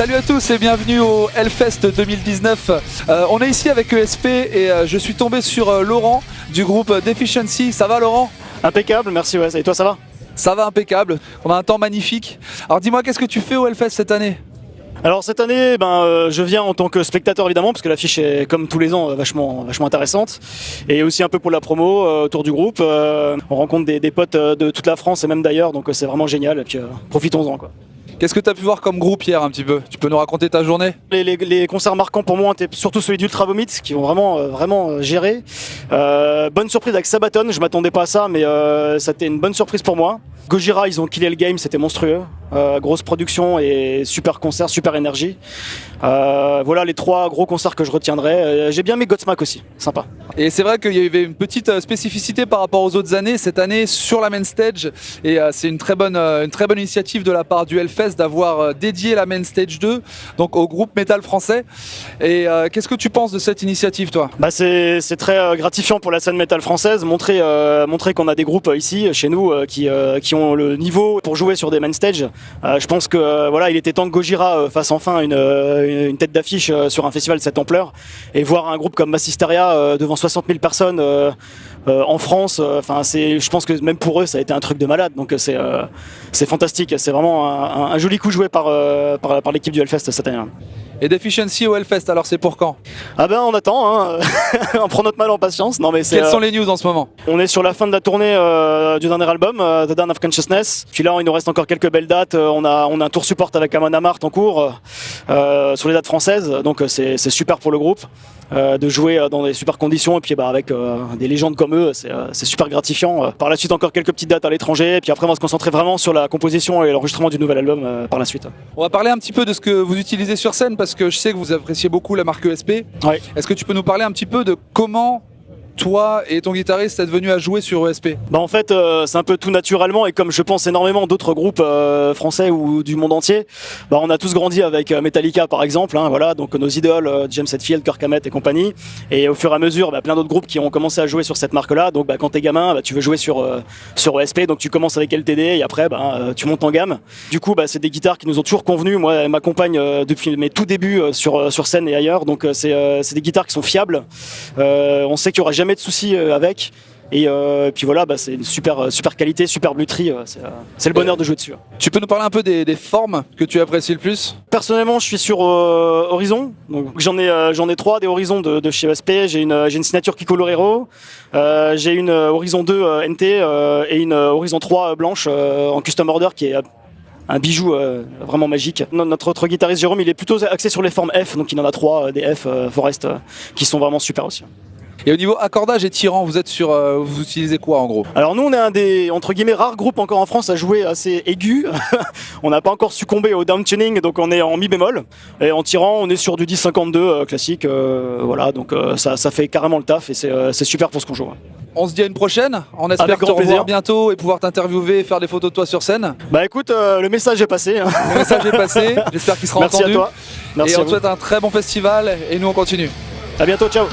Salut à tous et bienvenue au Hellfest 2019. Euh, on est ici avec ESP et euh, je suis tombé sur euh, Laurent du groupe Deficiency. Ça va Laurent? Impeccable, merci ouais. Et toi ça va? Ça va impeccable. On a un temps magnifique. Alors dis-moi qu'est-ce que tu fais au Hellfest cette année? Alors cette année, ben, euh, je viens en tant que spectateur évidemment, parce que l'affiche est comme tous les ans vachement, vachement intéressante. Et aussi un peu pour la promo euh, autour du groupe. Euh, on rencontre des, des potes de toute la France et même d'ailleurs, donc c'est vraiment génial. Et puis profitons-en quoi. Qu'est-ce que tu as pu voir comme groupe hier un petit peu? Tu peux nous raconter ta journée? Les, concerts marquants pour moi étaient surtout celui d'Ultra Vomit qui vont vraiment, euh, vraiment euh, gérer. Euh, bonne surprise avec Sabaton, je m'attendais pas à ça, mais euh, c'était une bonne surprise pour moi. Gojira, ils ont killé le game, c'était monstrueux. Grosse production et super concert, super énergie. Voilà les trois gros concerts que je retiendrai. J'ai bien mis Godsmack aussi, sympa. Et c'est vrai qu'il y avait une petite euh, spécificité par rapport aux autres années cette année sur la main stage et euh, c'est une très bonne euh, une très bonne initiative de la part du Hellfest d'avoir dédié la main stage 2 donc au groupe métal français. Et qu'est-ce que tu penses de cette initiative toi? Bah c'est très gratifiant pour la scène métal française, montrer, montrer qu'on a des groupes ici, chez nous, qui, qui ont le niveau pour jouer sur des main stage. Je pense que voilà, il était temps que Gojira fasse enfin une, une tête d'affiche sur un festival de cette ampleur et voir un groupe comme Massisteria devant 60 000 personnes euh, euh, en France. euh, Enfin, je pense que même pour eux, ça a été un truc de malade. Donc c'est, fantastique. C'est vraiment un, joli coup joué par, l'équipe du Hellfest cette année. hein. Et Deficiency au Hellfest alors c'est pour quand? Ah ben on attend, hein. on prend notre mal en patience. Non mais. Quelles euh, sont les news en ce moment? On est sur la fin de la tournée euh, du dernier album, euh, The Dawn of Consciousness. Puis là, il nous reste encore quelques belles dates. On, a, on a un tour support avec Amon Amart en cours sur les dates françaises. Donc c'est super pour le groupe de jouer dans des super conditions. Et puis bah, avec des légendes comme eux, c'est super gratifiant. Par la suite, encore quelques petites dates à l'étranger. Et puis après, on va se concentrer vraiment sur la composition et l'enregistrement du nouvel album par la suite. On va parler un petit peu de ce que vous utilisez sur scène parce que je sais que vous appréciez beaucoup la marque ESP. Ouais. Est-ce que tu peux nous parler un petit peu de comment toi et ton guitariste êtes venus à jouer sur ESP Bah en fait euh, c'est un peu tout naturellement et comme je pense énormément d'autres groupes euh, français ou du monde entier, bah on a tous grandi avec euh, Metallica par exemple, hein, voilà donc nos idoles James Hetfield, Kirk Hammett et compagnie. Et au fur et à mesure bah, plein d'autres groupes qui ont commencé à jouer sur cette marque là donc bah, quand t'es gamin bah, tu veux jouer sur sur ESP donc tu commences avec LTD et après bah, tu montes en gamme. Du coup bah, c'est des guitares qui nous ont toujours convenu, moi elle m'accompagne depuis mes tout débuts sur sur scène et ailleurs. Donc c'est des guitares qui sont fiables, on sait qu'il y aura jamais de soucis euh, avec. Et euh, puis voilà, bah, c'est une super, euh, super qualité, super bluterie. euh, c'est, euh, le bonheur de jouer dessus. Tu peux nous parler un peu des, des formes que tu apprécies le plus? Personnellement, je suis sur Horizon. Donc, j'en ai, j'en ai trois des Horizons de, de chez ESP. J'ai une, j'ai une signature Kiko Lorero. J'ai une Horizon 2 euh, NT et une Horizon 3 blanche en custom order qui est un bijou euh, vraiment magique. No- Notre autre guitariste Jérôme, il est plutôt axé sur les formes F, donc il en a trois euh, des F euh, Forest qui sont vraiment super aussi. Et au niveau accordage et tirant, vous êtes sur, euh, vous utilisez quoi en gros? Alors nous on est un des entre guillemets rares groupes encore en France à jouer assez aigu. on n'a pas encore succombé au down tuning donc on est en mi bémol et en tirant on est sur du 10-52 euh, classique euh, voilà donc ça, ça fait carrément le taf et c'est super pour ce qu'on joue. On se dit à une prochaine. On espère Avec te revoir plaisir. bientôt et pouvoir t'interviewer et faire des photos de toi sur scène. Bah écoute le message est passé. hein. Le message est passé. J'espère qu'il sera Merci entendu. à toi. Merci et on te souhaite un très bon festival et nous on continue. À bientôt ciao.